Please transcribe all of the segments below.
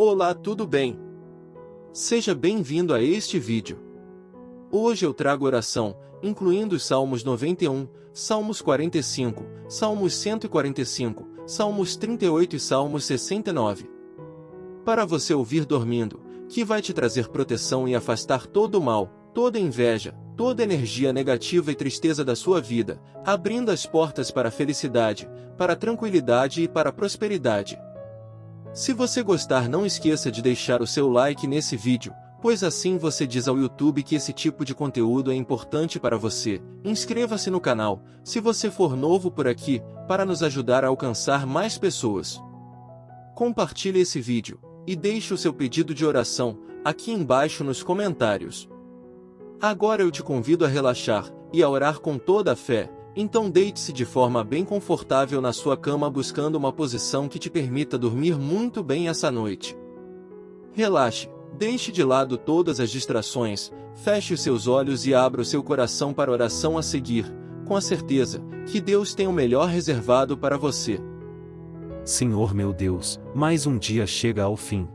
Olá, tudo bem? Seja bem-vindo a este vídeo. Hoje eu trago oração, incluindo os Salmos 91, Salmos 45, Salmos 145, Salmos 38 e Salmos 69. Para você ouvir dormindo, que vai te trazer proteção e afastar todo o mal, toda inveja, toda energia negativa e tristeza da sua vida, abrindo as portas para a felicidade, para a tranquilidade e para a prosperidade. Se você gostar não esqueça de deixar o seu like nesse vídeo, pois assim você diz ao YouTube que esse tipo de conteúdo é importante para você. Inscreva-se no canal, se você for novo por aqui, para nos ajudar a alcançar mais pessoas. Compartilhe esse vídeo, e deixe o seu pedido de oração, aqui embaixo nos comentários. Agora eu te convido a relaxar, e a orar com toda a fé, então deite-se de forma bem confortável na sua cama buscando uma posição que te permita dormir muito bem essa noite. Relaxe, deixe de lado todas as distrações, feche os seus olhos e abra o seu coração para a oração a seguir, com a certeza que Deus tem o melhor reservado para você. Senhor meu Deus, mais um dia chega ao fim.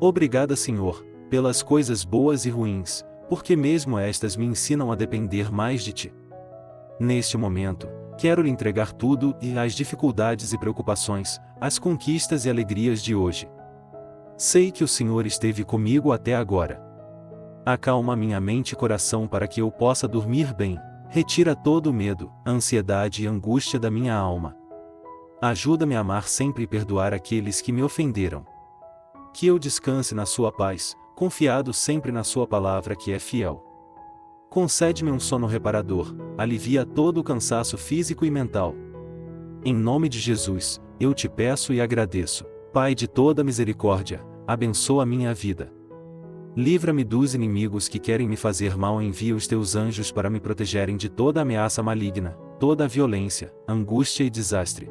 Obrigada, Senhor, pelas coisas boas e ruins, porque mesmo estas me ensinam a depender mais de Ti. Neste momento, quero lhe entregar tudo e as dificuldades e preocupações, as conquistas e alegrias de hoje. Sei que o Senhor esteve comigo até agora. Acalma minha mente e coração para que eu possa dormir bem, retira todo o medo, ansiedade e angústia da minha alma. Ajuda-me a amar sempre e perdoar aqueles que me ofenderam. Que eu descanse na Sua paz, confiado sempre na Sua palavra que é fiel. Concede-me um sono reparador, alivia todo o cansaço físico e mental. Em nome de Jesus, eu te peço e agradeço. Pai de toda misericórdia, abençoa minha vida. Livra-me dos inimigos que querem me fazer mal envia os teus anjos para me protegerem de toda ameaça maligna, toda violência, angústia e desastre.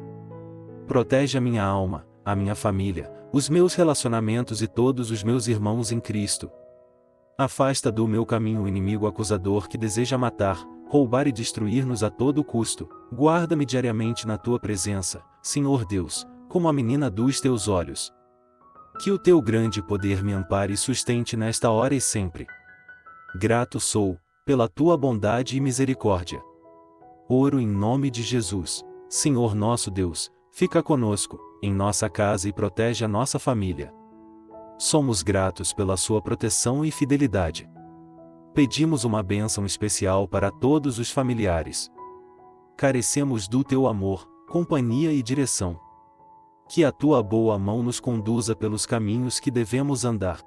Protege a minha alma, a minha família, os meus relacionamentos e todos os meus irmãos em Cristo, Afasta do meu caminho o inimigo acusador que deseja matar, roubar e destruir-nos a todo custo. Guarda-me diariamente na tua presença, Senhor Deus, como a menina dos teus olhos. Que o teu grande poder me ampare e sustente nesta hora e sempre. Grato sou, pela tua bondade e misericórdia. Oro em nome de Jesus. Senhor nosso Deus, fica conosco, em nossa casa e protege a nossa família. Somos gratos pela sua proteção e fidelidade. Pedimos uma bênção especial para todos os familiares. Carecemos do teu amor, companhia e direção. Que a tua boa mão nos conduza pelos caminhos que devemos andar.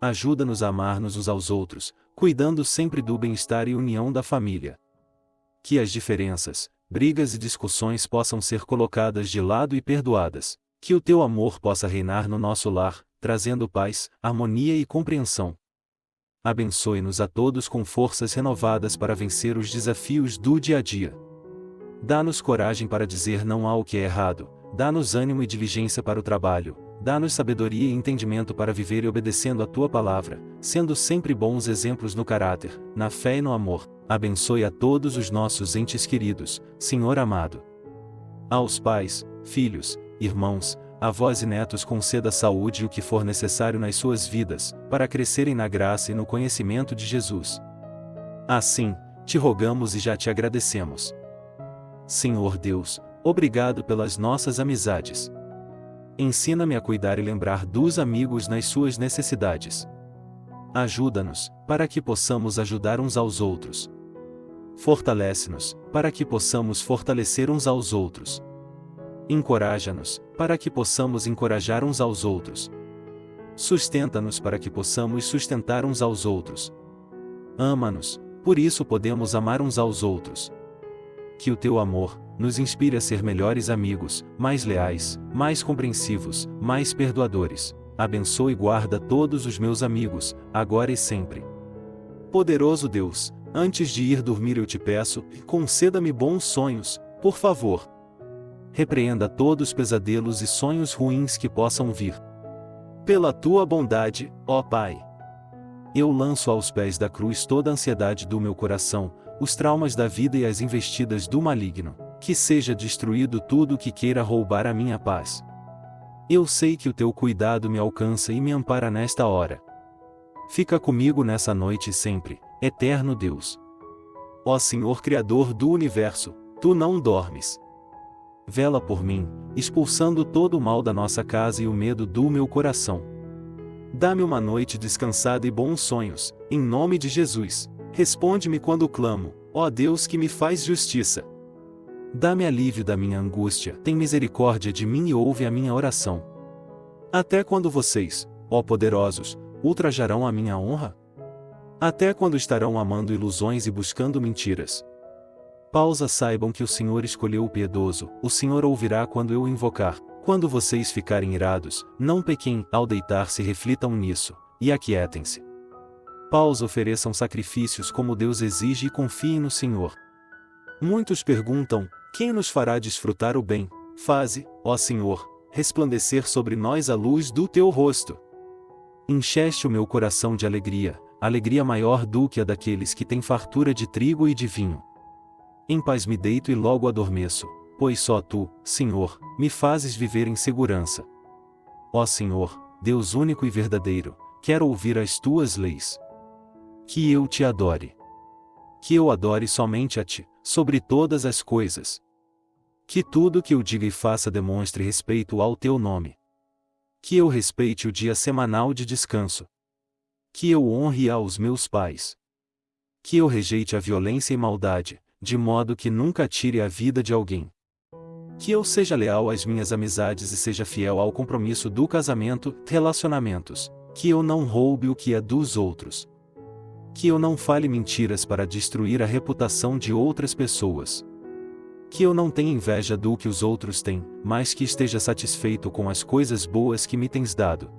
Ajuda-nos a amar-nos uns aos outros, cuidando sempre do bem-estar e união da família. Que as diferenças, brigas e discussões possam ser colocadas de lado e perdoadas. Que o teu amor possa reinar no nosso lar, trazendo paz, harmonia e compreensão. Abençoe-nos a todos com forças renovadas para vencer os desafios do dia a dia. Dá-nos coragem para dizer não ao que é errado, dá-nos ânimo e diligência para o trabalho, dá-nos sabedoria e entendimento para viver e obedecendo a tua palavra, sendo sempre bons exemplos no caráter, na fé e no amor. Abençoe a todos os nossos entes queridos, Senhor amado. Aos pais, filhos, irmãos, avós e netos conceda saúde e o que for necessário nas suas vidas, para crescerem na graça e no conhecimento de Jesus. Assim, te rogamos e já te agradecemos. Senhor Deus, obrigado pelas nossas amizades. Ensina-me a cuidar e lembrar dos amigos nas suas necessidades. Ajuda-nos, para que possamos ajudar uns aos outros. Fortalece-nos, para que possamos fortalecer uns aos outros. Encoraja-nos, para que possamos encorajar uns aos outros. Sustenta-nos para que possamos sustentar uns aos outros. Ama-nos, por isso podemos amar uns aos outros. Que o teu amor nos inspire a ser melhores amigos, mais leais, mais compreensivos, mais perdoadores. Abençoe e guarda todos os meus amigos, agora e sempre. Poderoso Deus, antes de ir dormir eu te peço, conceda-me bons sonhos, por favor repreenda todos os pesadelos e sonhos ruins que possam vir. Pela tua bondade, ó Pai. Eu lanço aos pés da cruz toda a ansiedade do meu coração, os traumas da vida e as investidas do maligno, que seja destruído tudo que queira roubar a minha paz. Eu sei que o teu cuidado me alcança e me ampara nesta hora. Fica comigo nessa noite sempre, eterno Deus. Ó Senhor Criador do universo, tu não dormes. Vela por mim, expulsando todo o mal da nossa casa e o medo do meu coração. Dá-me uma noite descansada e bons sonhos, em nome de Jesus. Responde-me quando clamo, ó Deus que me faz justiça. Dá-me alívio da minha angústia, tem misericórdia de mim e ouve a minha oração. Até quando vocês, ó poderosos, ultrajarão a minha honra? Até quando estarão amando ilusões e buscando mentiras? Pausa saibam que o Senhor escolheu o piedoso, o Senhor ouvirá quando eu invocar. Quando vocês ficarem irados, não pequem, ao deitar-se reflitam nisso, e aquietem-se. Pausa ofereçam sacrifícios como Deus exige e confiem no Senhor. Muitos perguntam: quem nos fará desfrutar o bem? Faze, ó Senhor, resplandecer sobre nós a luz do teu rosto. Encheste o meu coração de alegria, alegria maior do que a daqueles que têm fartura de trigo e de vinho. Em paz me deito e logo adormeço, pois só tu, Senhor, me fazes viver em segurança. Ó Senhor, Deus único e verdadeiro, quero ouvir as tuas leis. Que eu te adore. Que eu adore somente a ti, sobre todas as coisas. Que tudo que eu diga e faça demonstre respeito ao teu nome. Que eu respeite o dia semanal de descanso. Que eu honre aos meus pais. Que eu rejeite a violência e maldade, de modo que nunca tire a vida de alguém. Que eu seja leal às minhas amizades e seja fiel ao compromisso do casamento, relacionamentos. Que eu não roube o que é dos outros. Que eu não fale mentiras para destruir a reputação de outras pessoas. Que eu não tenha inveja do que os outros têm, mas que esteja satisfeito com as coisas boas que me tens dado.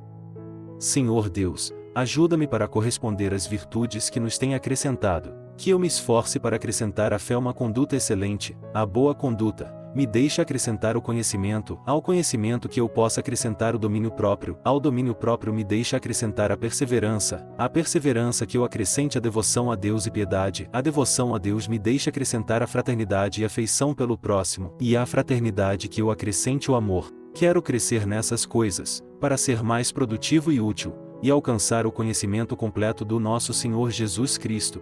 Senhor Deus, ajuda-me para corresponder às virtudes que nos tem acrescentado que eu me esforce para acrescentar à fé uma conduta excelente, a boa conduta, me deixe acrescentar o conhecimento, ao conhecimento que eu possa acrescentar o domínio próprio, ao domínio próprio me deixe acrescentar a perseverança, a perseverança que eu acrescente a devoção a Deus e piedade, a devoção a Deus me deixe acrescentar a fraternidade e afeição pelo próximo, e a fraternidade que eu acrescente o amor. Quero crescer nessas coisas, para ser mais produtivo e útil, e alcançar o conhecimento completo do nosso Senhor Jesus Cristo,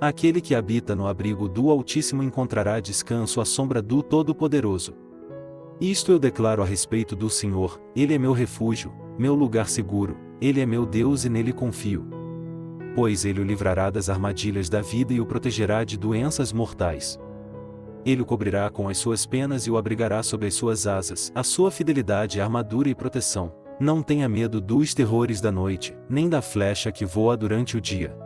Aquele que habita no abrigo do Altíssimo encontrará descanso à sombra do Todo-Poderoso. Isto eu declaro a respeito do Senhor, Ele é meu refúgio, meu lugar seguro, Ele é meu Deus e nele confio. Pois Ele o livrará das armadilhas da vida e o protegerá de doenças mortais. Ele o cobrirá com as suas penas e o abrigará sob as suas asas, a sua fidelidade é armadura e proteção. Não tenha medo dos terrores da noite, nem da flecha que voa durante o dia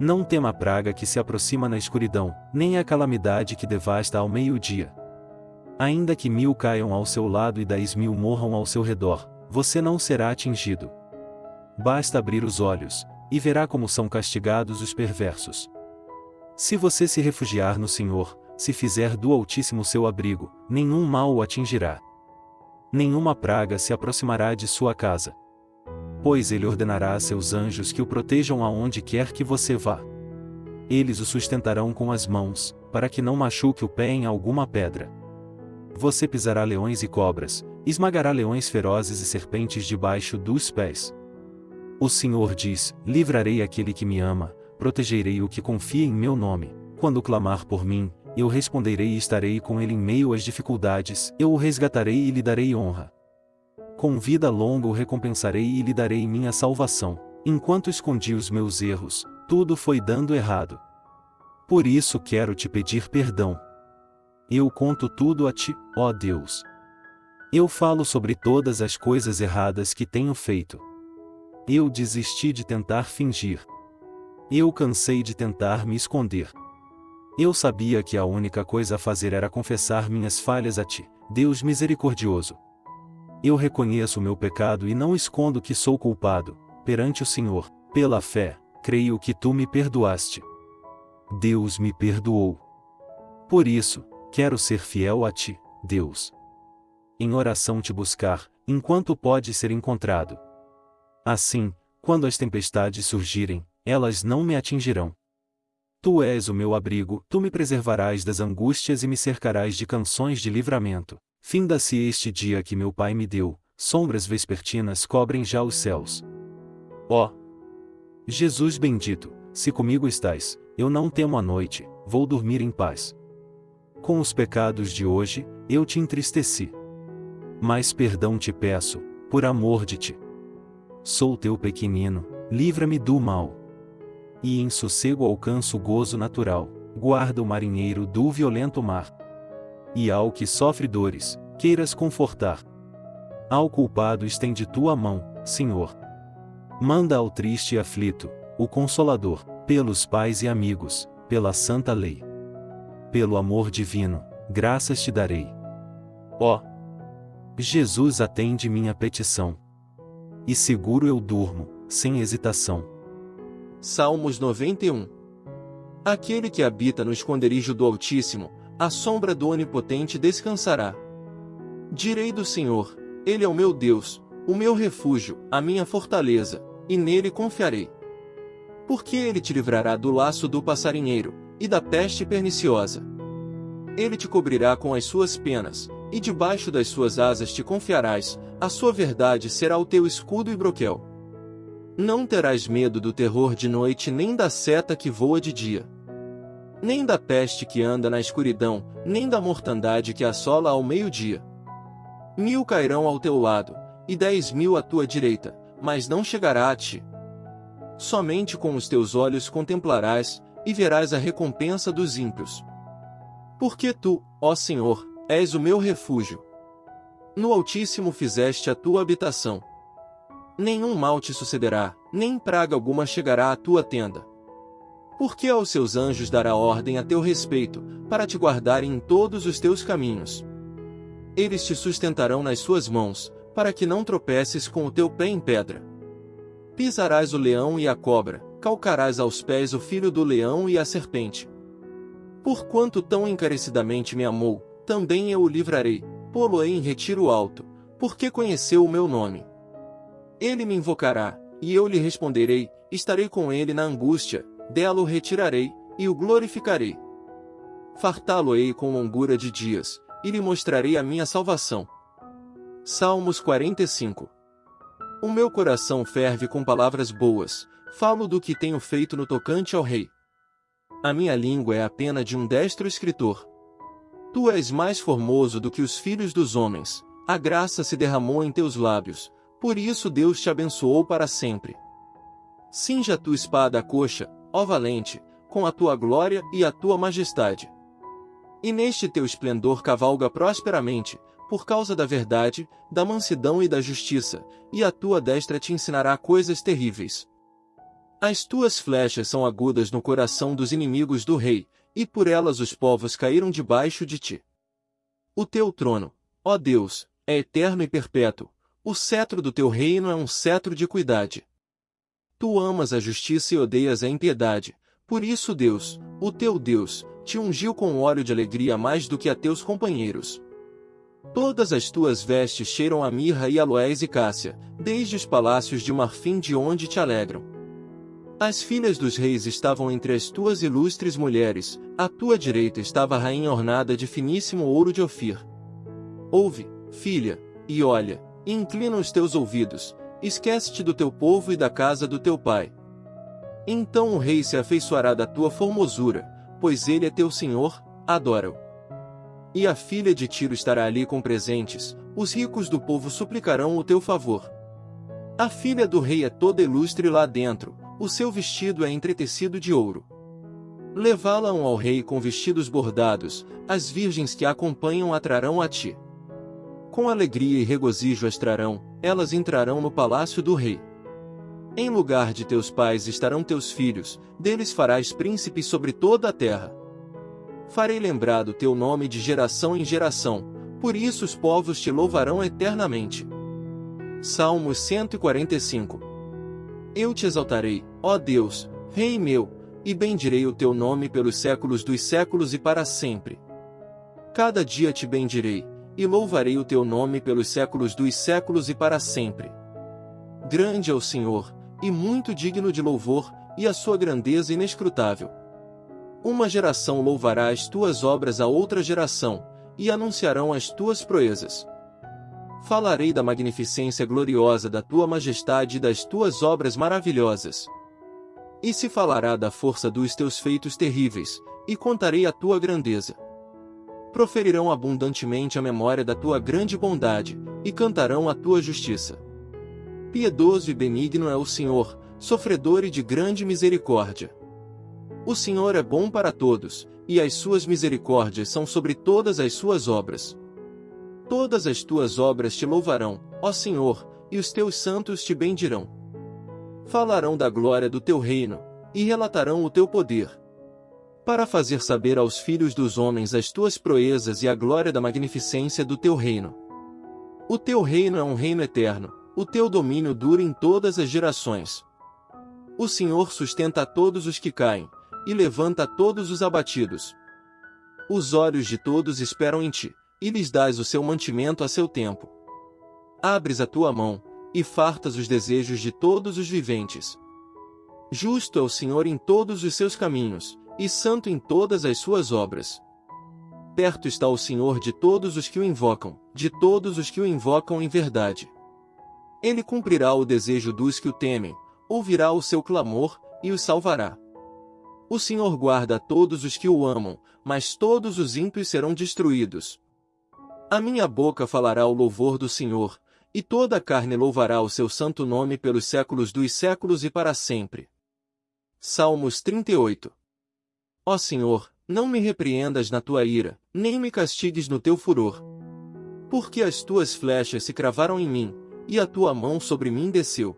não tema a praga que se aproxima na escuridão, nem a calamidade que devasta ao meio-dia. Ainda que mil caiam ao seu lado e dez mil morram ao seu redor, você não será atingido. Basta abrir os olhos, e verá como são castigados os perversos. Se você se refugiar no Senhor, se fizer do Altíssimo seu abrigo, nenhum mal o atingirá. Nenhuma praga se aproximará de sua casa pois ele ordenará a seus anjos que o protejam aonde quer que você vá. Eles o sustentarão com as mãos, para que não machuque o pé em alguma pedra. Você pisará leões e cobras, esmagará leões ferozes e serpentes debaixo dos pés. O Senhor diz: Livrarei aquele que me ama, protegerei o que confia em meu nome. Quando clamar por mim, eu responderei e estarei com ele em meio às dificuldades, eu o resgatarei e lhe darei honra. Com vida longa o recompensarei e lhe darei minha salvação. Enquanto escondi os meus erros, tudo foi dando errado. Por isso quero te pedir perdão. Eu conto tudo a ti, ó Deus. Eu falo sobre todas as coisas erradas que tenho feito. Eu desisti de tentar fingir. Eu cansei de tentar me esconder. Eu sabia que a única coisa a fazer era confessar minhas falhas a ti, Deus misericordioso. Eu reconheço meu pecado e não escondo que sou culpado, perante o Senhor, pela fé, creio que tu me perdoaste. Deus me perdoou. Por isso, quero ser fiel a ti, Deus. Em oração te buscar, enquanto pode ser encontrado. Assim, quando as tempestades surgirem, elas não me atingirão. Tu és o meu abrigo, tu me preservarás das angústias e me cercarás de canções de livramento. Finda-se este dia que meu pai me deu, sombras vespertinas cobrem já os céus. Ó! Jesus bendito, se comigo estás, eu não temo a noite, vou dormir em paz. Com os pecados de hoje, eu te entristeci. Mas perdão te peço, por amor de ti. Sou teu pequenino, livra-me do mal. E em sossego alcanço o gozo natural, guarda o marinheiro do violento mar. E ao que sofre dores, queiras confortar. Ao culpado estende tua mão, Senhor. Manda ao triste e aflito, o Consolador, pelos pais e amigos, pela santa lei. Pelo amor divino, graças te darei. Ó! Jesus atende minha petição. E seguro eu durmo, sem hesitação. Salmos 91 Aquele que habita no esconderijo do Altíssimo, a sombra do Onipotente descansará. Direi do Senhor, Ele é o meu Deus, o meu refúgio, a minha fortaleza, e nele confiarei. Porque ele te livrará do laço do passarinheiro, e da peste perniciosa. Ele te cobrirá com as suas penas, e debaixo das suas asas te confiarás, a sua verdade será o teu escudo e broquel. Não terás medo do terror de noite nem da seta que voa de dia. Nem da peste que anda na escuridão, nem da mortandade que assola ao meio-dia. Mil cairão ao teu lado, e dez mil à tua direita, mas não chegará a ti. Somente com os teus olhos contemplarás, e verás a recompensa dos ímpios. Porque tu, ó Senhor, és o meu refúgio. No Altíssimo fizeste a tua habitação. Nenhum mal te sucederá, nem praga alguma chegará à tua tenda. Porque aos seus anjos dará ordem a teu respeito, para te guardarem em todos os teus caminhos. Eles te sustentarão nas suas mãos, para que não tropeces com o teu pé em pedra. Pisarás o leão e a cobra, calcarás aos pés o filho do leão e a serpente. Porquanto tão encarecidamente me amou, também eu o livrarei, pô-lo-ei em retiro alto, porque conheceu o meu nome. Ele me invocará, e eu lhe responderei, estarei com ele na angústia, dela o retirarei, e o glorificarei. Fartá-lo-ei com longura de dias, e lhe mostrarei a minha salvação. Salmos 45 O meu coração ferve com palavras boas, falo do que tenho feito no tocante ao rei. A minha língua é a pena de um destro escritor. Tu és mais formoso do que os filhos dos homens, a graça se derramou em teus lábios, por isso Deus te abençoou para sempre. Cinja a tua espada à coxa, ó valente, com a tua glória e a tua majestade. E neste teu esplendor cavalga prosperamente, por causa da verdade, da mansidão e da justiça, e a tua destra te ensinará coisas terríveis. As tuas flechas são agudas no coração dos inimigos do rei, e por elas os povos caíram debaixo de ti. O teu trono, ó Deus, é eterno e perpétuo, o cetro do teu reino é um cetro de cuidade. Tu amas a justiça e odeias a impiedade, por isso Deus, o teu Deus, te ungiu com óleo de alegria mais do que a teus companheiros. Todas as tuas vestes cheiram a mirra e aloés e cássia, desde os palácios de marfim de onde te alegram. As filhas dos reis estavam entre as tuas ilustres mulheres, à tua direita estava a rainha ornada de finíssimo ouro de Ofir. Ouve, filha, e olha, e inclina os teus ouvidos, esquece-te do teu povo e da casa do teu pai. Então o rei se afeiçoará da tua formosura, pois ele é teu senhor, adora-o. E a filha de Tiro estará ali com presentes, os ricos do povo suplicarão o teu favor. A filha do rei é toda ilustre lá dentro, o seu vestido é entretecido de ouro. Levá-la-ão ao rei com vestidos bordados, as virgens que a acompanham atrarão a ti. Com alegria e regozijo as trarão, elas entrarão no palácio do rei. Em lugar de teus pais estarão teus filhos, deles farás príncipes sobre toda a terra. Farei lembrado teu nome de geração em geração, por isso os povos te louvarão eternamente. Salmos 145 Eu te exaltarei, ó Deus, Rei meu, e bendirei o teu nome pelos séculos dos séculos e para sempre. Cada dia te bendirei, e louvarei o teu nome pelos séculos dos séculos e para sempre. Grande é o Senhor, e muito digno de louvor, e a sua grandeza inescrutável. Uma geração louvará as tuas obras a outra geração, e anunciarão as tuas proezas. Falarei da magnificência gloriosa da tua majestade e das tuas obras maravilhosas. E se falará da força dos teus feitos terríveis, e contarei a tua grandeza. Proferirão abundantemente a memória da tua grande bondade, e cantarão a tua justiça. Piedoso e benigno é o Senhor, sofredor e de grande misericórdia. O Senhor é bom para todos, e as suas misericórdias são sobre todas as suas obras. Todas as tuas obras te louvarão, ó Senhor, e os teus santos te bendirão. Falarão da glória do teu reino, e relatarão o teu poder. Para fazer saber aos filhos dos homens as tuas proezas e a glória da magnificência do teu reino. O teu reino é um reino eterno, o teu domínio dura em todas as gerações. O Senhor sustenta a todos os que caem, e levanta a todos os abatidos. Os olhos de todos esperam em ti, e lhes dás o seu mantimento a seu tempo. Abres a tua mão, e fartas os desejos de todos os viventes. Justo é o Senhor em todos os seus caminhos, e santo em todas as suas obras. Perto está o Senhor de todos os que o invocam, de todos os que o invocam em verdade. Ele cumprirá o desejo dos que o temem, ouvirá o seu clamor, e os salvará. O Senhor guarda a todos os que o amam, mas todos os ímpios serão destruídos. A minha boca falará o louvor do Senhor, e toda a carne louvará o seu santo nome pelos séculos dos séculos e para sempre. Salmos 38 Ó Senhor, não me repreendas na tua ira, nem me castigues no teu furor. Porque as tuas flechas se cravaram em mim, e a tua mão sobre mim desceu.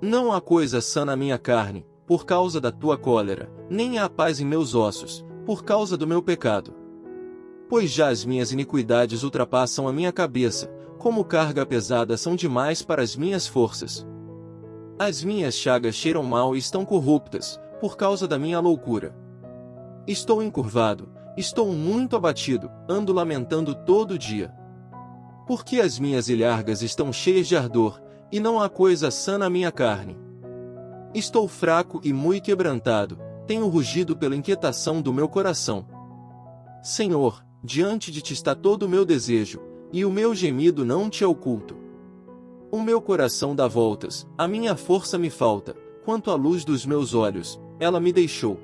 Não há coisa sã na minha carne, por causa da tua cólera, nem há paz em meus ossos, por causa do meu pecado pois já as minhas iniquidades ultrapassam a minha cabeça, como carga pesada são demais para as minhas forças. As minhas chagas cheiram mal e estão corruptas, por causa da minha loucura. Estou encurvado, estou muito abatido, ando lamentando todo dia. Porque as minhas ilhargas estão cheias de ardor, e não há coisa sã na minha carne. Estou fraco e muito quebrantado, tenho rugido pela inquietação do meu coração. Senhor, Diante de ti está todo o meu desejo, e o meu gemido não te é oculto. O meu coração dá voltas, a minha força me falta, quanto à luz dos meus olhos, ela me deixou.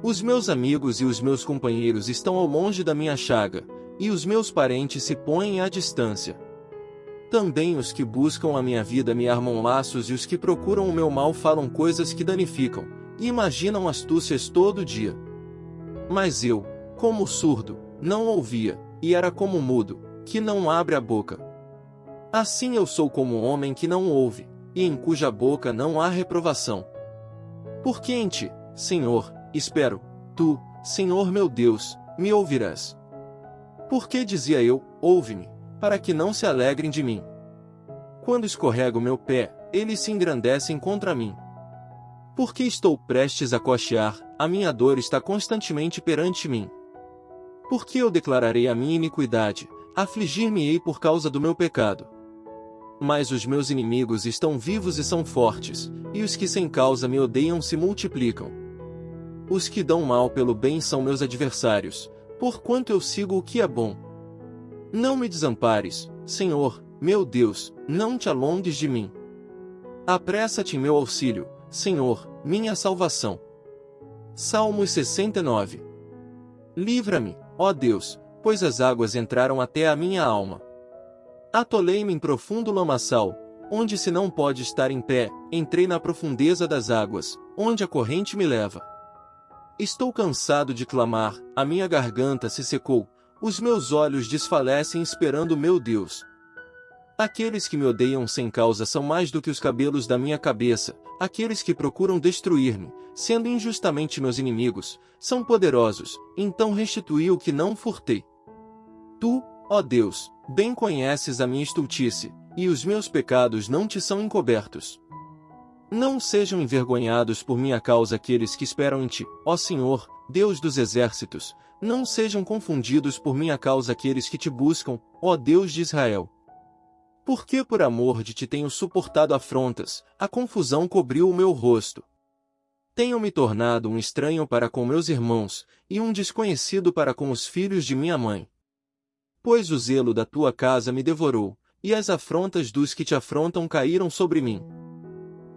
Os meus amigos e os meus companheiros estão ao longe da minha chaga, e os meus parentes se põem à distância. Também os que buscam a minha vida me armam laços e os que procuram o meu mal falam coisas que danificam, e imaginam astúcias todo dia. Mas eu, como surdo, não ouvia, e era como mudo, que não abre a boca. Assim eu sou como homem que não ouve, e em cuja boca não há reprovação. Porque em ti, Senhor, espero, tu, Senhor meu Deus, me ouvirás. Porque dizia eu, ouve-me, para que não se alegrem de mim. Quando escorrego meu pé, eles se engrandecem contra mim. Porque estou prestes a cochear, a minha dor está constantemente perante mim. Porque eu declararei a minha iniquidade, afligir-me-ei por causa do meu pecado. Mas os meus inimigos estão vivos e são fortes, e os que sem causa me odeiam se multiplicam. Os que dão mal pelo bem são meus adversários, porquanto eu sigo o que é bom. Não me desampares, Senhor, meu Deus, não te alongues de mim. Apressa-te em meu auxílio, Senhor, minha salvação. Salmos 69 Livra-me, Ó Deus, pois as águas entraram até a minha alma. Atolei-me em profundo lamaçal, onde se não pode estar em pé, entrei na profundeza das águas, onde a corrente me leva. Estou cansado de clamar, a minha garganta se secou, os meus olhos desfalecem esperando meu Deus. Aqueles que me odeiam sem causa são mais do que os cabelos da minha cabeça, aqueles que procuram destruir-me, sendo injustamente meus inimigos, são poderosos, então restituí o que não furtei. Tu, ó Deus, bem conheces a minha estultice, e os meus pecados não te são encobertos. Não sejam envergonhados por minha causa aqueles que esperam em ti, ó Senhor, Deus dos exércitos, não sejam confundidos por minha causa aqueles que te buscam, ó Deus de Israel. Porque por amor de ti tenho suportado afrontas, a confusão cobriu o meu rosto. Tenho me tornado um estranho para com meus irmãos, e um desconhecido para com os filhos de minha mãe. Pois o zelo da tua casa me devorou, e as afrontas dos que te afrontam caíram sobre mim.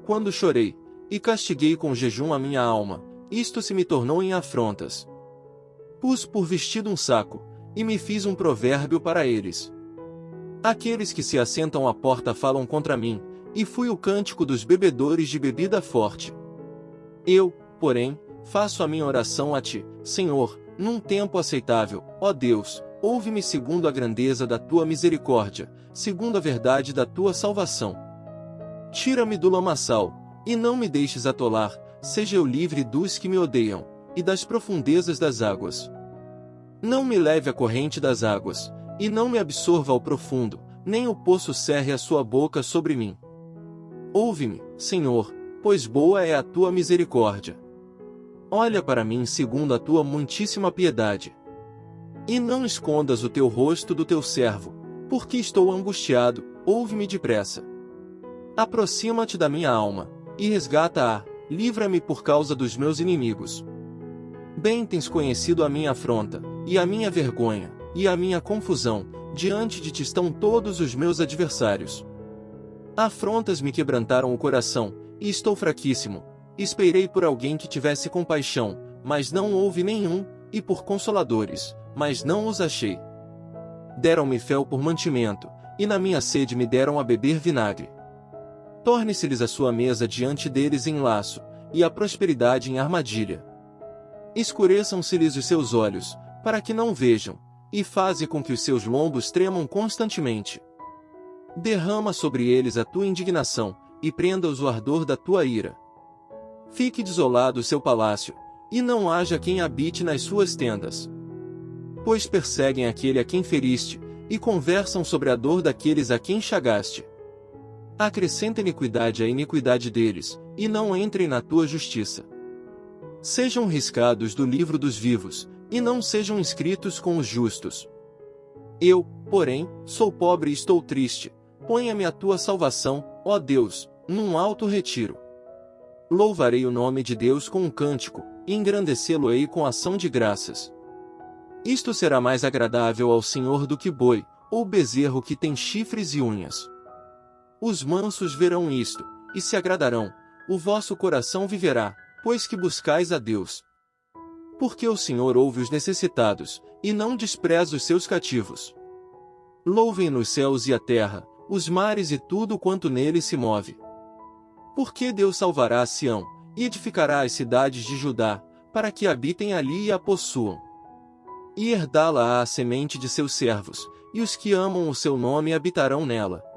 Quando chorei, e castiguei com jejum a minha alma, isto se me tornou em afrontas. Pus por vestido um saco, e me fiz um provérbio para eles. Aqueles que se assentam à porta falam contra mim, e fui o cântico dos bebedores de bebida forte. Eu, porém, faço a minha oração a ti, Senhor, num tempo aceitável, ó Deus, ouve-me segundo a grandeza da tua misericórdia, segundo a verdade da tua salvação. Tira-me do lamaçal, e não me deixes atolar, seja eu livre dos que me odeiam, e das profundezas das águas. Não me leve a corrente das águas, e não me absorva ao profundo, nem o poço cerre a sua boca sobre mim. Ouve-me, Senhor, pois boa é a tua misericórdia. Olha para mim segundo a tua muitíssima piedade. E não escondas o teu rosto do teu servo, porque estou angustiado, ouve-me depressa. Aproxima-te da minha alma, e resgata-a, livra-me por causa dos meus inimigos. Bem tens conhecido a minha afronta, e a minha vergonha, e a minha confusão, diante de ti estão todos os meus adversários. Afrontas me quebrantaram o coração, e estou fraquíssimo. Esperei por alguém que tivesse compaixão, mas não houve nenhum, e por consoladores, mas não os achei. Deram-me fel por mantimento, e na minha sede me deram a beber vinagre. Torne-se-lhes a sua mesa diante deles em laço, e a prosperidade em armadilha. Escureçam-se-lhes os seus olhos, para que não vejam, e faze com que os seus lombos tremam constantemente. Derrama sobre eles a tua indignação, e prenda-os o ardor da tua ira. Fique desolado o seu palácio, e não haja quem habite nas suas tendas. Pois perseguem aquele a quem feriste, e conversam sobre a dor daqueles a quem chagaste. Acrescenta iniquidade à iniquidade deles, e não entrem na tua justiça. Sejam riscados do livro dos vivos, e não sejam inscritos com os justos. Eu, porém, sou pobre e estou triste. Ponha-me a tua salvação, ó Deus, num alto retiro. Louvarei o nome de Deus com um cântico, e engrandecê-lo-ei com ação de graças. Isto será mais agradável ao Senhor do que boi, ou bezerro que tem chifres e unhas. Os mansos verão isto, e se agradarão, o vosso coração viverá, pois que buscais a Deus. Porque o Senhor ouve os necessitados, e não despreza os seus cativos. Louvem nos céus e a terra, os mares e tudo quanto nele se move. Porque Deus salvará a Sião, e edificará as cidades de Judá, para que habitem ali e a possuam. E herdá-la a semente de seus servos, e os que amam o seu nome habitarão nela.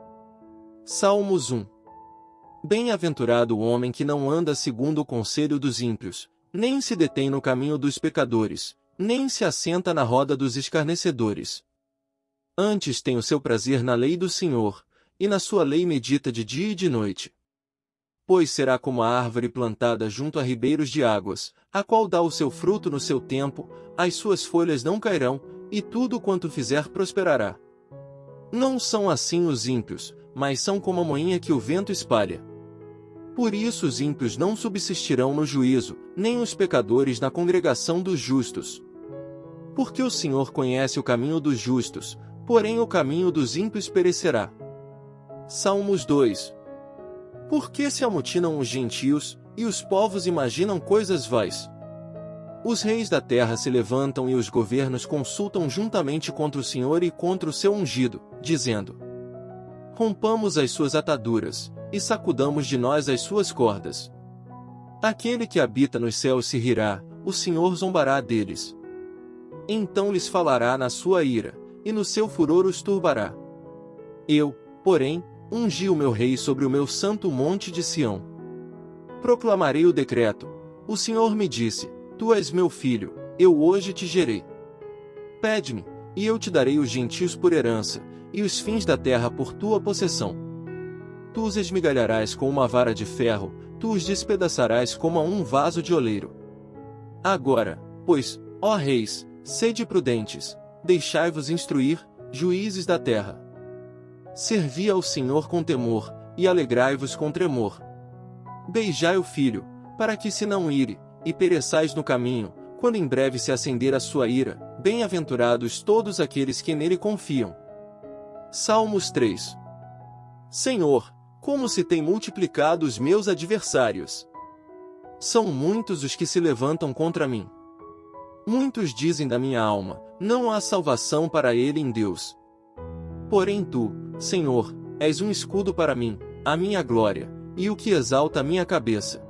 Salmos 1 Bem-aventurado o homem que não anda segundo o conselho dos ímpios, nem se detém no caminho dos pecadores, nem se assenta na roda dos escarnecedores. Antes tem o seu prazer na lei do Senhor, e na sua lei medita de dia e de noite. Pois será como a árvore plantada junto a ribeiros de águas, a qual dá o seu fruto no seu tempo, as suas folhas não cairão, e tudo quanto fizer prosperará. Não são assim os ímpios, mas são como a moinha que o vento espalha. Por isso os ímpios não subsistirão no juízo, nem os pecadores na congregação dos justos. Porque o Senhor conhece o caminho dos justos, porém o caminho dos ímpios perecerá. Salmos 2 Por que se amotinam os gentios, e os povos imaginam coisas vais? Os reis da terra se levantam e os governos consultam juntamente contra o Senhor e contra o seu ungido, dizendo: Rompamos as suas ataduras, e sacudamos de nós as suas cordas. Aquele que habita nos céus se rirá, o Senhor zombará deles. Então lhes falará na sua ira, e no seu furor os turbará. Eu, porém, ungi o meu rei sobre o meu santo monte de Sião. Proclamarei o decreto. O Senhor me disse: Tu és meu filho, eu hoje te gerei. Pede-me, e eu te darei os gentios por herança, e os fins da terra por tua possessão. Tu os esmigalharás com uma vara de ferro, tu os despedaçarás como a um vaso de oleiro. Agora, pois, ó reis, sede prudentes, deixai-vos instruir, juízes da terra. Servi ao Senhor com temor, e alegrai-vos com tremor. Beijai o filho, para que se não ire, e pereçais no caminho, quando em breve se acender a sua ira, bem-aventurados todos aqueles que nele confiam. Salmos 3 Senhor, como se tem multiplicado os meus adversários. São muitos os que se levantam contra mim. Muitos dizem da minha alma, não há salvação para ele em Deus. Porém tu, Senhor, és um escudo para mim, a minha glória, e o que exalta a minha cabeça.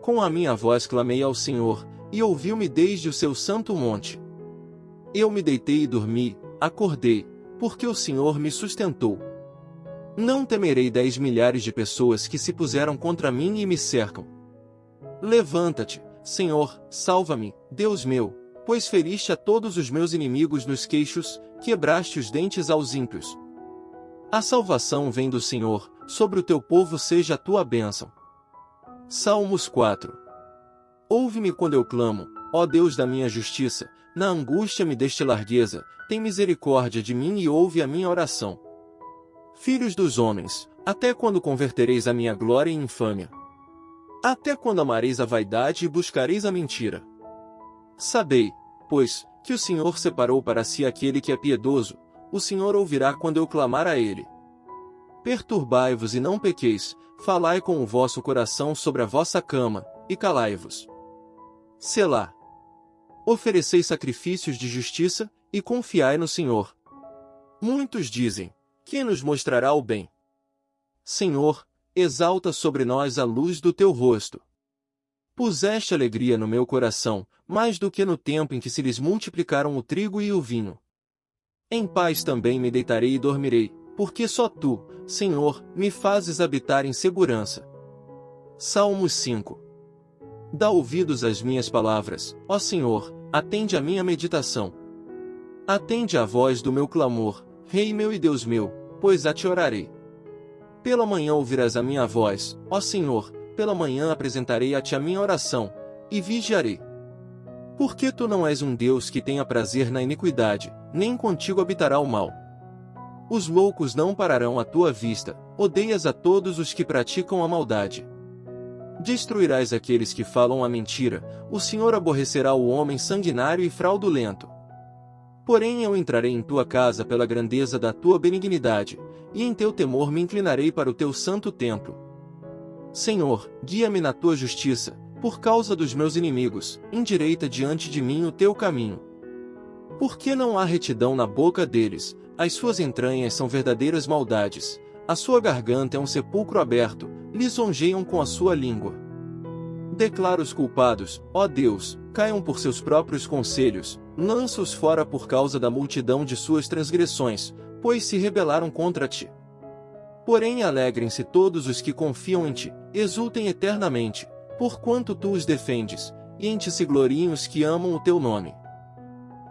Com a minha voz clamei ao Senhor, e ouviu-me desde o seu santo monte. Eu me deitei e dormi, acordei, porque o Senhor me sustentou. Não temerei dez milhares de pessoas que se puseram contra mim e me cercam. Levanta-te, Senhor, salva-me, Deus meu, pois feriste a todos os meus inimigos nos queixos, quebraste os dentes aos ímpios. A salvação vem do Senhor, sobre o teu povo seja a tua bênção. Salmos 4 Ouve-me quando eu clamo, ó Deus da minha justiça, na angústia me deste largueza, tem misericórdia de mim e ouve a minha oração. Filhos dos homens, até quando convertereis a minha glória em infâmia? Até quando amareis a vaidade e buscareis a mentira? Sabei, pois, que o Senhor separou para si aquele que é piedoso, o Senhor ouvirá quando eu clamar a ele. Perturbai-vos e não pequeis, falai com o vosso coração sobre a vossa cama, e calai-vos. Selá. Oferecei sacrifícios de justiça, e confiai no Senhor. Muitos dizem, quem nos mostrará o bem? Senhor, exalta sobre nós a luz do teu rosto. Puseste alegria no meu coração, mais do que no tempo em que se lhes multiplicaram o trigo e o vinho. Em paz também me deitarei e dormirei, porque só tu, Senhor, me fazes habitar em segurança. Salmos 5 Dá ouvidos às minhas palavras, ó Senhor, atende a minha meditação. Atende à voz do meu clamor, Rei meu e Deus meu, pois a te orarei. Pela manhã ouvirás a minha voz, ó Senhor, pela manhã apresentarei a ti a minha oração, e vigiarei. Porque tu não és um Deus que tenha prazer na iniquidade, nem contigo habitará o mal. Os loucos não pararão à tua vista, odeias a todos os que praticam a maldade. Destruirás aqueles que falam a mentira, o Senhor aborrecerá o homem sanguinário e fraudulento. Porém eu entrarei em tua casa pela grandeza da tua benignidade, e em teu temor me inclinarei para o teu santo templo. Senhor, guia-me na tua justiça, por causa dos meus inimigos, endireita diante de mim o teu caminho. Porque não há retidão na boca deles, as suas entranhas são verdadeiras maldades, a sua garganta é um sepulcro aberto, lisonjeiam com a sua língua. Declara os culpados, ó Deus, caiam por seus próprios conselhos, lança-os fora por causa da multidão de suas transgressões, pois se rebelaram contra ti. Porém alegrem-se todos os que confiam em ti, exultem eternamente, porquanto tu os defendes, e em ti se gloriem os que amam o teu nome.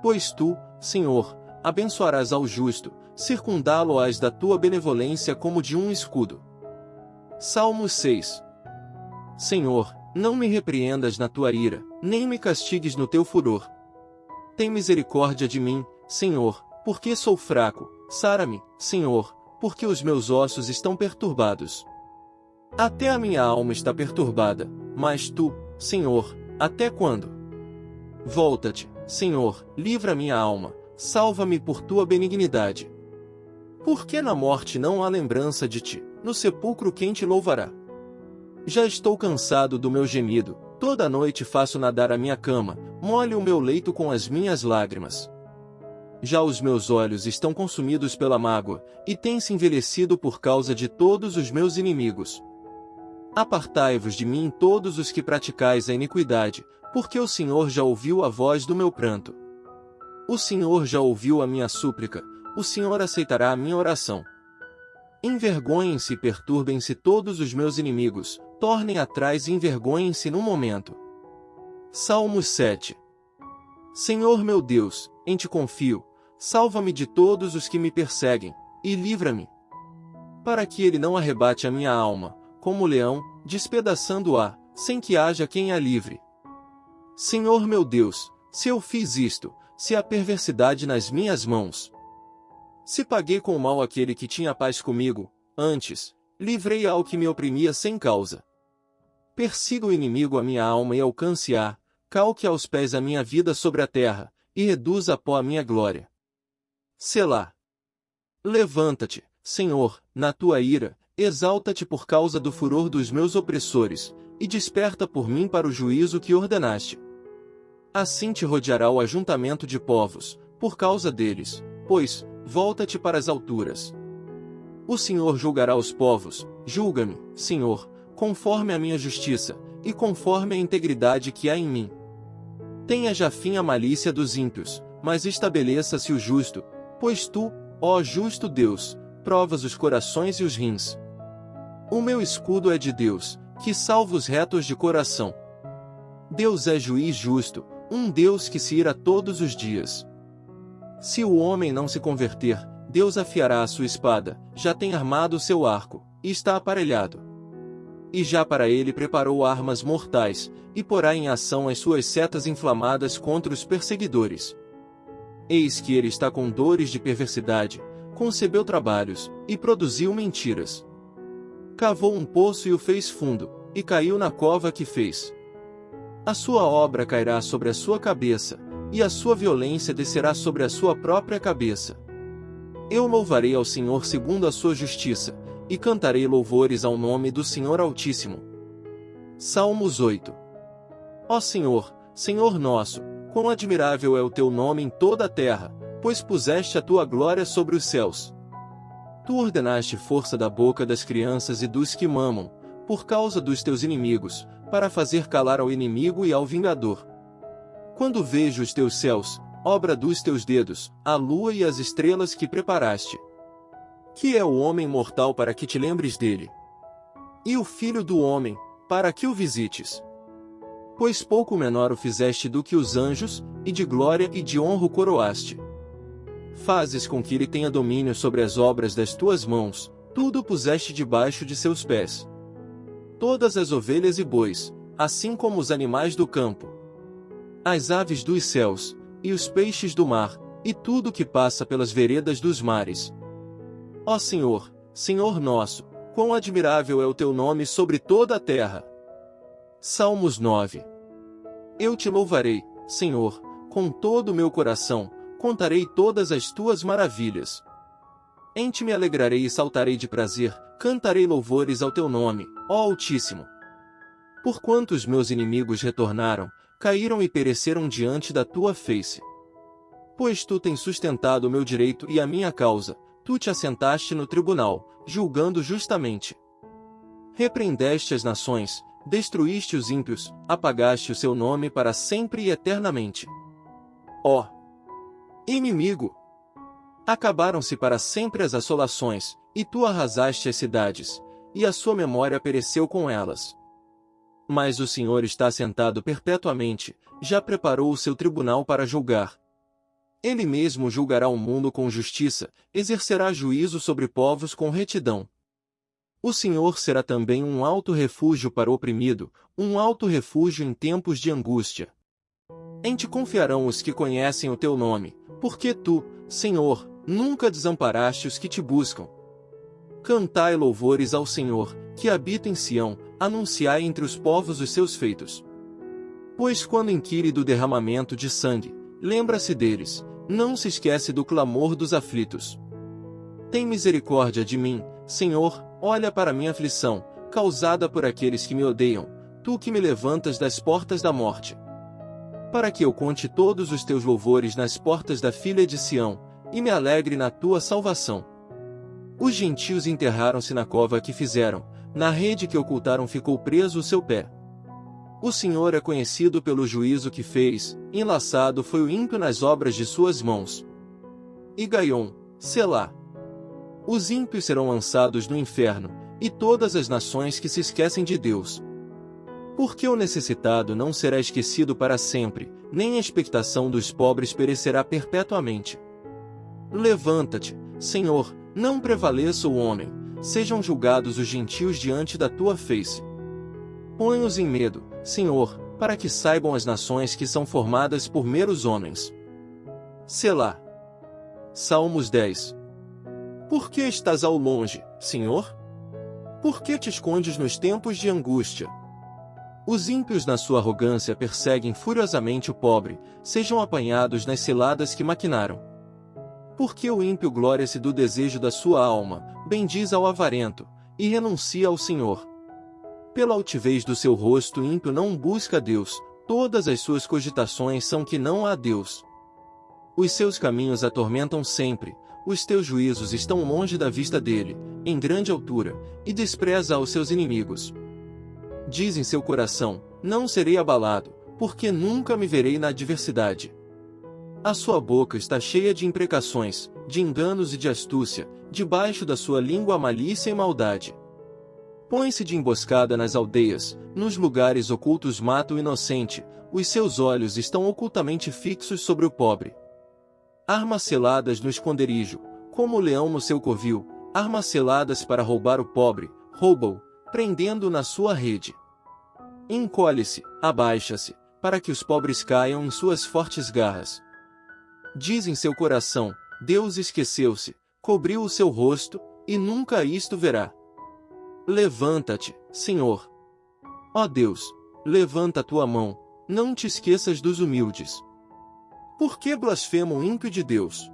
Pois tu, Senhor, abençoarás ao justo, circundá-lo-ás da tua benevolência como de um escudo. Salmos 6 Senhor, não me repreendas na tua ira, nem me castigues no teu furor. Tem misericórdia de mim, Senhor, porque sou fraco, sara-me, Senhor, porque os meus ossos estão perturbados. Até a minha alma está perturbada, mas tu, Senhor, até quando? Volta-te, Senhor, livra minha alma, salva-me por tua benignidade. Porque na morte não há lembrança de ti, no sepulcro quem te louvará? Já estou cansado do meu gemido, toda noite faço nadar a minha cama, molhe o meu leito com as minhas lágrimas. Já os meus olhos estão consumidos pela mágoa, e têm-se envelhecido por causa de todos os meus inimigos. Apartai-vos de mim todos os que praticais a iniquidade, porque o Senhor já ouviu a voz do meu pranto. O Senhor já ouviu a minha súplica, o Senhor aceitará a minha oração. Envergonhem-se e perturbem-se todos os meus inimigos, tornem atrás e envergonhem-se num momento. Salmos 7 Senhor meu Deus, em ti confio, salva-me de todos os que me perseguem, e livra-me. Para que ele não arrebate a minha alma, como o leão, despedaçando-a, sem que haja quem a livre. Senhor meu Deus, se eu fiz isto, se há perversidade nas minhas mãos. Se paguei com mal aquele que tinha paz comigo, antes, livrei ao que me oprimia sem causa. Persiga o inimigo a minha alma e alcance-a, calque aos pés a minha vida sobre a terra, e reduz a pó a minha glória. Selá. Levanta-te, Senhor, na tua ira, exalta-te por causa do furor dos meus opressores, e desperta por mim para o juízo que ordenaste. Assim te rodeará o ajuntamento de povos, por causa deles, pois, volta-te para as alturas. O Senhor julgará os povos, julga-me, Senhor, conforme a minha justiça, e conforme a integridade que há em mim. Tenha já fim a malícia dos ímpios, mas estabeleça-se o justo, pois tu, ó justo Deus, provas os corações e os rins. O meu escudo é de Deus, que salva os retos de coração. Deus é juiz justo, um Deus que se ira todos os dias. Se o homem não se converter, Deus afiará a sua espada, já tem armado seu arco, e está aparelhado. E já para ele preparou armas mortais, e porá em ação as suas setas inflamadas contra os perseguidores. Eis que ele está com dores de perversidade, concebeu trabalhos, e produziu mentiras. Cavou um poço e o fez fundo, e caiu na cova que fez. A sua obra cairá sobre a sua cabeça, e a sua violência descerá sobre a sua própria cabeça. Eu louvarei ao Senhor segundo a sua justiça, e cantarei louvores ao nome do Senhor Altíssimo. Salmos 8 Ó Senhor, Senhor nosso, quão admirável é o teu nome em toda a terra, pois puseste a tua glória sobre os céus. Tu ordenaste força da boca das crianças e dos que mamam, por causa dos teus inimigos, para fazer calar ao inimigo e ao vingador. Quando vejo os teus céus, obra dos teus dedos, a lua e as estrelas que preparaste. Que é o homem mortal para que te lembres dele? E o filho do homem, para que o visites? Pois pouco menor o fizeste do que os anjos, e de glória e de honra o coroaste. Fazes com que ele tenha domínio sobre as obras das tuas mãos, tudo puseste debaixo de seus pés todas as ovelhas e bois, assim como os animais do campo, as aves dos céus, e os peixes do mar, e tudo que passa pelas veredas dos mares. Ó Senhor, Senhor nosso, quão admirável é o teu nome sobre toda a terra. Salmos 9 Eu te louvarei, Senhor, com todo o meu coração, contarei todas as tuas maravilhas. Em ti me alegrarei e saltarei de prazer, cantarei louvores ao teu nome, ó Altíssimo. Porquanto os meus inimigos retornaram, caíram e pereceram diante da tua face. Pois tu tens sustentado o meu direito e a minha causa, tu te assentaste no tribunal, julgando justamente. Repreendeste as nações, destruíste os ímpios, apagaste o seu nome para sempre e eternamente. Ó inimigo, Acabaram-se para sempre as assolações, e tu arrasaste as cidades, e a sua memória pereceu com elas. Mas o Senhor está sentado perpetuamente, já preparou o seu tribunal para julgar. Ele mesmo julgará o mundo com justiça, exercerá juízo sobre povos com retidão. O Senhor será também um alto refúgio para o oprimido, um alto refúgio em tempos de angústia. Em ti confiarão os que conhecem o teu nome, porque tu, Senhor, nunca desamparaste os que te buscam. Cantai louvores ao Senhor, que habita em Sião, anunciai entre os povos os seus feitos. Pois quando inquire do derramamento de sangue, lembra-se deles, não se esquece do clamor dos aflitos. Tem misericórdia de mim, Senhor, olha para minha aflição, causada por aqueles que me odeiam, tu que me levantas das portas da morte. Para que eu conte todos os teus louvores nas portas da filha de Sião, e me alegre na tua salvação. Os gentios enterraram-se na cova que fizeram, na rede que ocultaram ficou preso o seu pé. O Senhor é conhecido pelo juízo que fez, enlaçado foi o ímpio nas obras de suas mãos. E Gaion, Selá. Os ímpios serão lançados no inferno, e todas as nações que se esquecem de Deus. Porque o necessitado não será esquecido para sempre, nem a expectação dos pobres perecerá perpetuamente. Levanta-te, Senhor, não prevaleça o homem, sejam julgados os gentios diante da tua face. Põe-os em medo, Senhor, para que saibam as nações que são formadas por meros homens. Selá. Salmos 10 Por que estás ao longe, Senhor? Por que te escondes nos tempos de angústia? Os ímpios na sua arrogância perseguem furiosamente o pobre, sejam apanhados nas ciladas que maquinaram. Porque o ímpio glória-se do desejo da sua alma, bendiz ao avarento, e renuncia ao Senhor. Pela altivez do seu rosto ímpio não busca Deus, todas as suas cogitações são que não há Deus. Os seus caminhos atormentam sempre, os teus juízos estão longe da vista dele, em grande altura, e despreza aos seus inimigos. Diz em seu coração, não serei abalado, porque nunca me verei na adversidade. A sua boca está cheia de imprecações, de enganos e de astúcia, debaixo da sua língua malícia e maldade. Põe-se de emboscada nas aldeias, nos lugares ocultos mata o inocente, os seus olhos estão ocultamente fixos sobre o pobre. Armas seladas no esconderijo, como o leão no seu covil, armas seladas para roubar o pobre, rouba-o, prendendo-o na sua rede. Encolhe-se, abaixa-se, para que os pobres caiam em suas fortes garras. Diz em seu coração, Deus esqueceu-se, cobriu o seu rosto, e nunca isto verá. Levanta-te, Senhor. Ó Deus, levanta a tua mão, não te esqueças dos humildes. Por que blasfema o ímpio de Deus?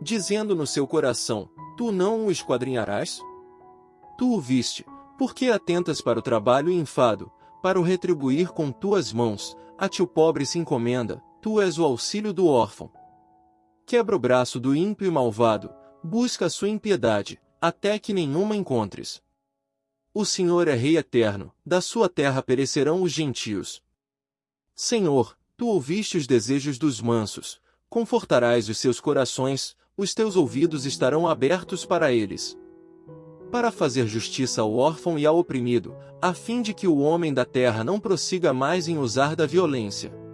Dizendo no seu coração, tu não o esquadrinharás? Tu o viste, por que atentas para o trabalho e enfado, para o retribuir com tuas mãos, a ti o pobre se encomenda, tu és o auxílio do órfão. Quebra o braço do ímpio e malvado, busca sua impiedade, até que nenhuma encontres. O Senhor é Rei eterno, da sua terra perecerão os gentios. Senhor, tu ouviste os desejos dos mansos, confortarás os seus corações, os teus ouvidos estarão abertos para eles. Para fazer justiça ao órfão e ao oprimido, a fim de que o homem da terra não prossiga mais em usar da violência.